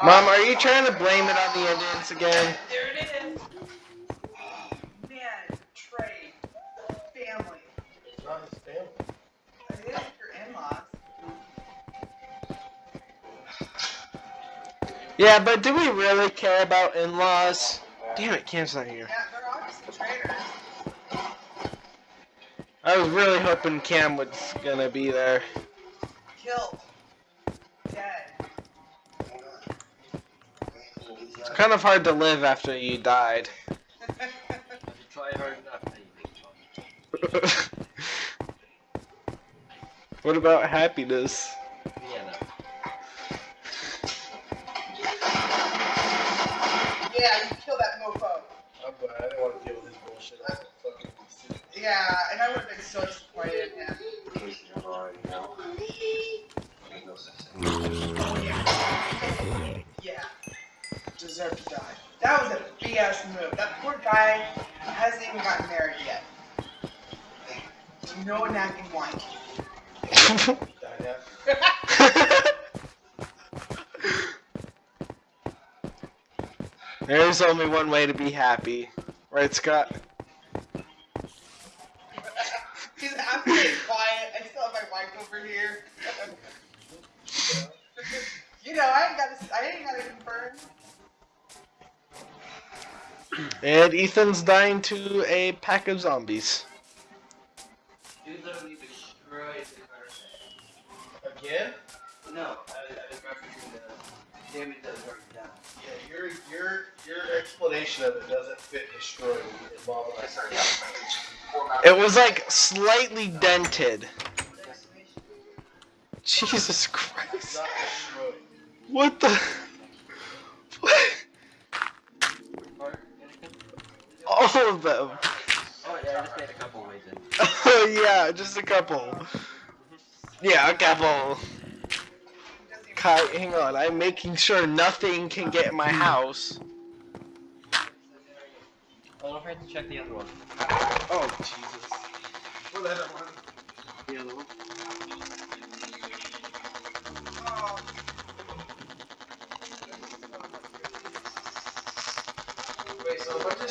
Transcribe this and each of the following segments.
Mom, are you trying to blame it on the Indians again? There it is. Man, Trey, family. It's not his family. It is your in-laws. Yeah, but do we really care about in-laws? Damn it, Cam's not here. Yeah, they're obviously traitors. I was really hoping Cam was gonna be there. Kind of hard to live after you died. If you try hard enough, then you what about happiness? Yeah, no. yeah, you kill that mofo. I'm glad. I didn't want to deal with his bullshit. I was fucking sick. Yeah, and I would have been so disappointed in him. Oh, yeah. Deserved to die. That was a BS move. That poor guy hasn't even gotten married yet. No nagging. Died. There's only one way to be happy. Right, Scott? He's absolutely quiet. I still have my wife over here. you know, I ain't got to. I ain't got to confirm. And Ethan's dying to a pack of zombies. Dude literally destroyed the car. Again? No, I, I was referencing the damage that already done. Yeah, your your your explanation of it doesn't fit destroyed with Mom and I started It was like slightly dented. Jesus Christ. What the? What? Part, anything? All of them. Oh yeah, I just made a couple ways. Oh yeah, just a couple. Yeah, a couple. Kai, hang on. I'm making sure nothing can get in my house. Oh, don't forget to check the other one. Oh Jesus. What other one? The other one. Oh, Wait, so a bunch of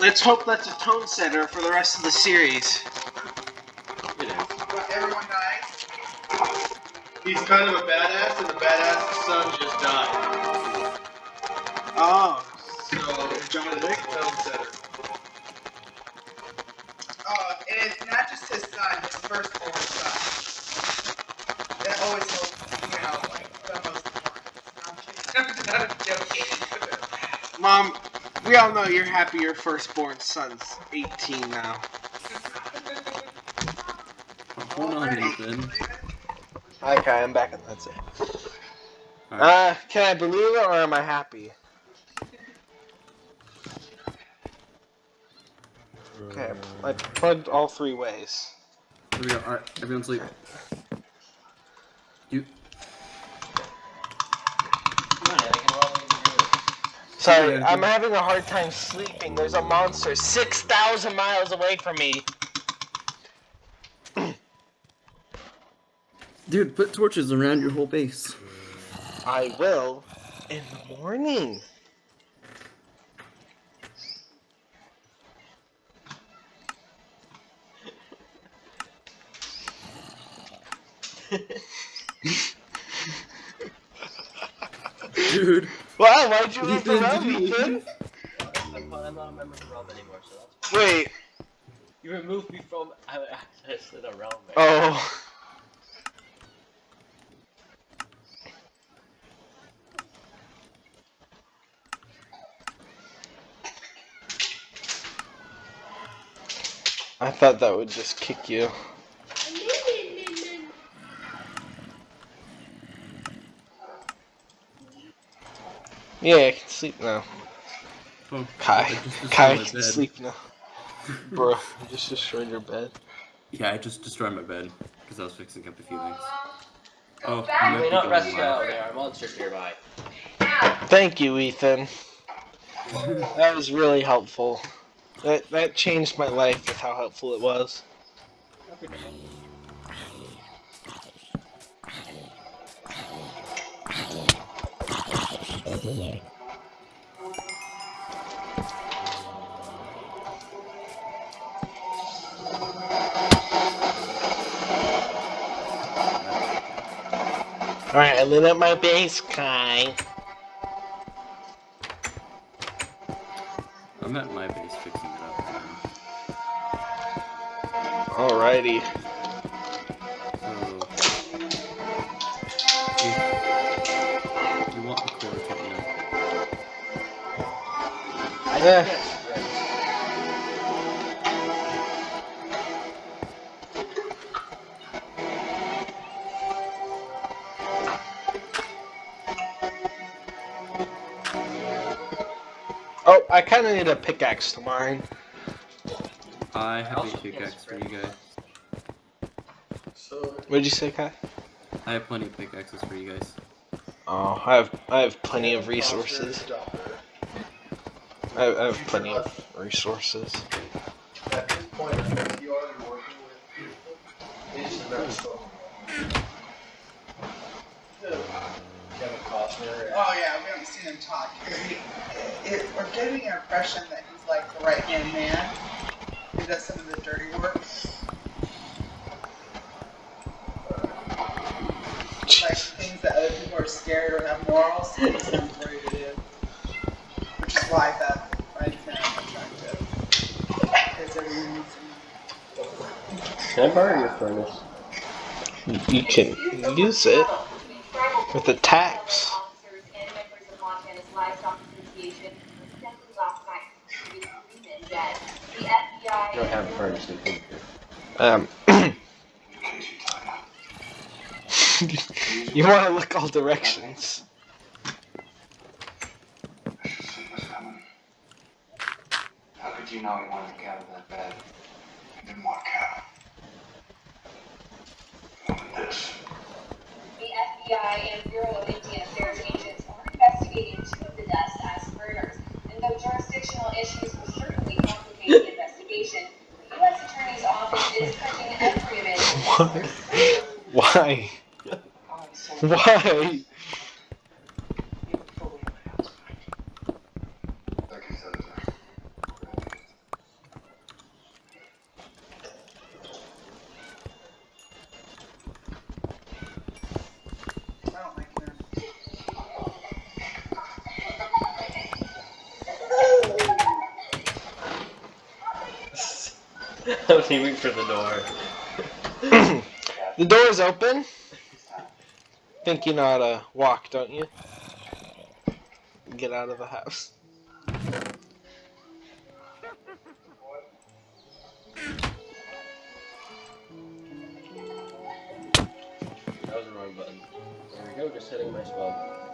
let's hope that's a tone setter for the rest of the series. It is. But everyone dies. He's kind of a badass, and the badass son just died. Oh. So, John it's Wick? Tone setter. Uh, it is not just his son, his firstborn son. That always holds, you know, like, the most important. I'm kidding. Joking. Mom, we all know you're happy your firstborn son's 18 now. Hold on, Nathan. Okay, I'm back and that's it. Alright. Uh, can I believe it or am I happy? Okay, I plugged all three ways. Here we go. Alright, everyone sleep. You. Come on, Anakin, what are we gonna do? Sorry. I'm having a hard time sleeping. There's a monster 6,000 miles away from me. Dude, put torches around your whole base. I will in the morning. Dude. Wow, why'd you leave the Ethan, realm, did you- Ethan? I'm not a member of the realm anymore, so that's Wait. You removed me from access to the realm. man. Oh. I thought that would just kick you. Yeah, I can sleep now. Oh, Kai, I Kai my can bed. sleep now. Bro, you just destroyed your bed. Yeah, I just destroyed my bed because I was fixing up a few things. Oh. I You may not rest now. There are monsters nearby. Thank you, Ethan. That was really helpful. That that changed my life with how helpful it was. Alright, I lit up my base, Kai. I'm at my base fixing it up. Alrighty. Yeah. Oh, I kind of need a pickaxe to mine. I have a pickaxe for you guys. So, What'd you say, Kai? I have plenty of pickaxes for you guys. Oh, I have I have plenty of resources. I have, I have plenty of resources. Oh yeah, we haven't seen him talk. He, it, we're getting an impression that he's like the right hand man. He does some of the dirty work. Like things that other people are scared or have morals. He's ready to do. Which is why that right now attractive. Because everyone needs to Can I borrow your furnace? You can use it with the tax. Officers and members of Montana's Livestock Association extended last night to the agreement that the FBI I don't have a furnace. We can. Um. you want to look all directions. How could you know he wanted Cal that bad? He didn't want Cal. He wanted this. The FBI and Bureau of Indian Affairs agents are investigating two of the deaths as murders. And though jurisdictional issues will certainly complicate the investigation, the U.S. Attorney's Office is touching every available Why? Why? Like he said, it's I don't like him. I was aiming for the door. The door's open. Think you know how to walk, don't you? Get out of the house. That was the wrong button. There we go. Just hitting my spell.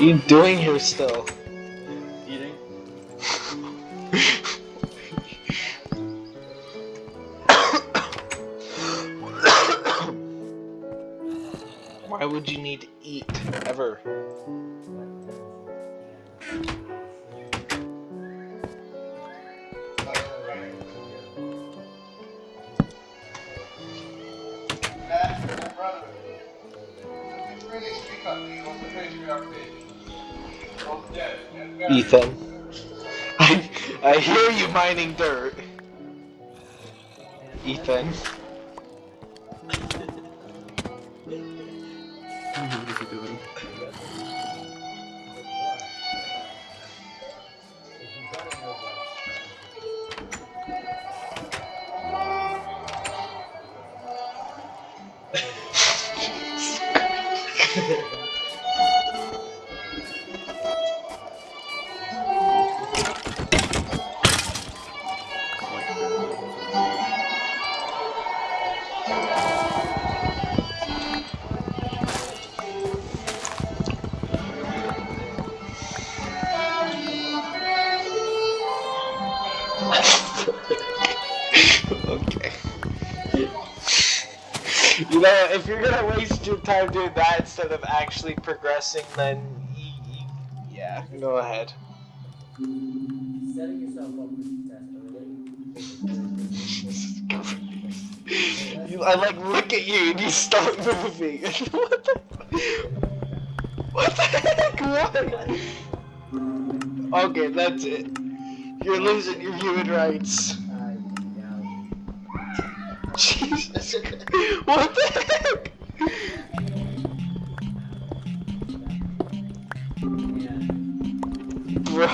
You doing here still? Ethan. I, I hear you mining dirt. Ethan. If you're gonna waste your time doing that instead of actually progressing, then yeah, go ahead. Setting yourself up for. You, I like look at you and you stop moving. what the? What the heck? What? Okay, that's it. You're losing your human rights. Jesus. What the heck? Bro.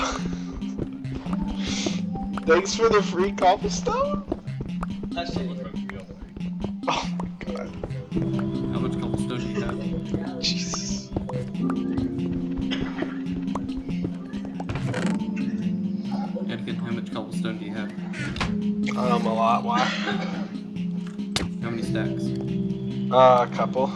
Thanks for the free cobblestone? Oh my god. Uh, a couple. How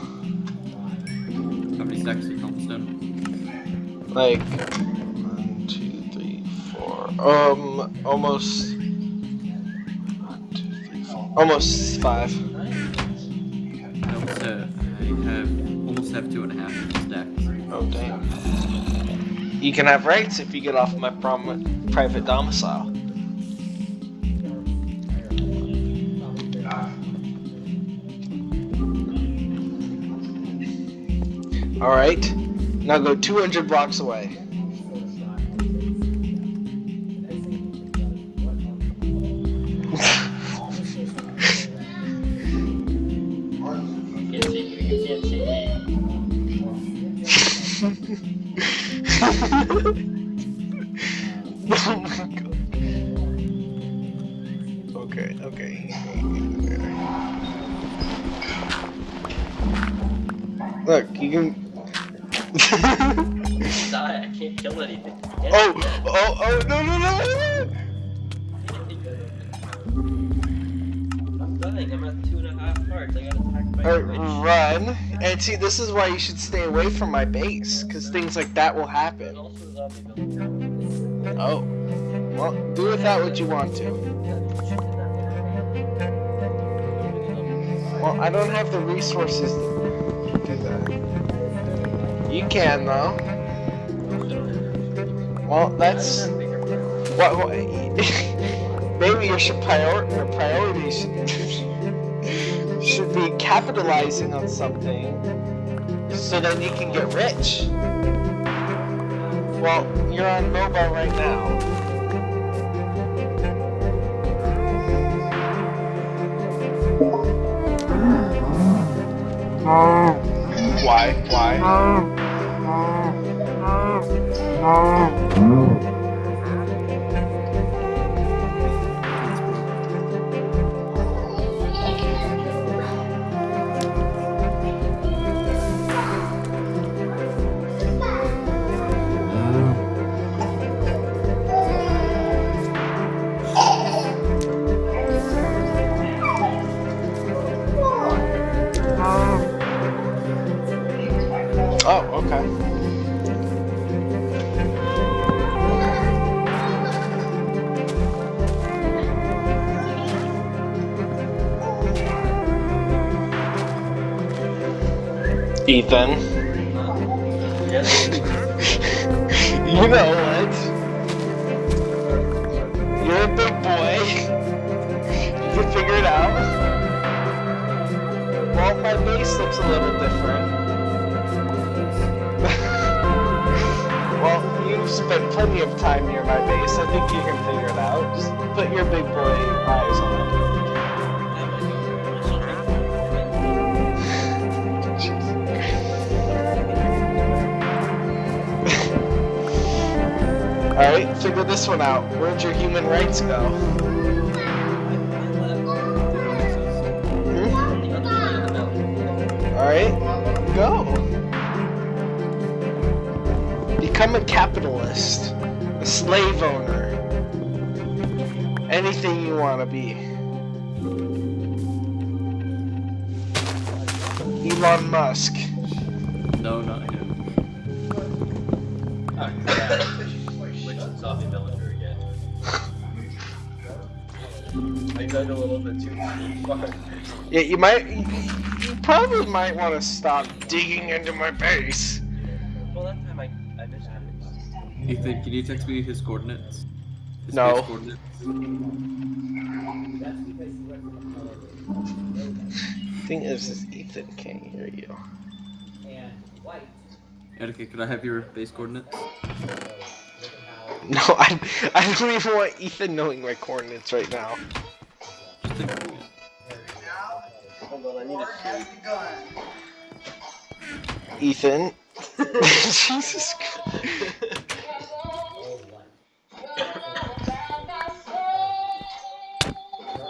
many stacks of cobblestone? Like one, two, three, four. Um, almost. One, two, three, four. Almost five. I almost have, I have almost have two and a half stacks. Oh damn. You can have rights if you get off my prom- private domicile. All right. Now go 200 blocks away. Oh my god. Okay, okay. Look, you can. Die, I can't kill anything. Can't oh, oh, oh, no, no, no! I'm dying, I'm at two and a half hearts. I got attacked by no. Run. And see, this is why you should stay away from my base, because things like that will happen. also a zombie building. Oh. Well, do with that what you want to. Well, I don't have the resources to do that. You can, though. Well, that's. What, what, maybe your should prior, your priority should, should be capitalizing on something so then you can get rich. Well, you're on mobile right now. Why? Why? Oh, Ethan. You know what? You're a big boy. You can figure it out. Well, my base looks a little different. well, you've spent plenty of time near my base. I think you can figure it out. Just put your big boy eyes on it. Figure this one out. Where'd your human rights go? Hmm? Alright, go. Become a capitalist, a slave owner, anything you want to be. Elon Musk. No, not him. Oh, Which I dug a little bit too far. Yeah, you might. You, you probably might want to stop digging into my base. Well, that time I, I missed it. Ethan, can you text me his coordinates? His No. coordinates? Thing is, is Ethan can't hear you. Attica, could I have your base coordinates? Oh, no, I, I don't even want Ethan knowing my coordinates right now. Just think. Hold on, I need a has. Ethan. Jesus Christ.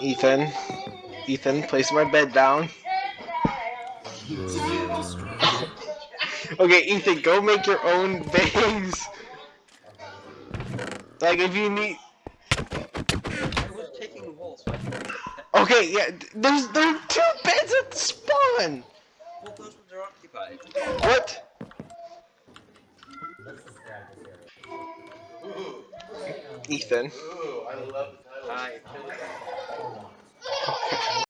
Ethan. Ethan, place my bed down. Okay, Ethan, go make your own base. Like, if you need. I was taking the wall, so I can Yeah, there's there are two beds at the spawn. Well, those ones are occupied. What? Ethan. Ooh, I love the title. Hi.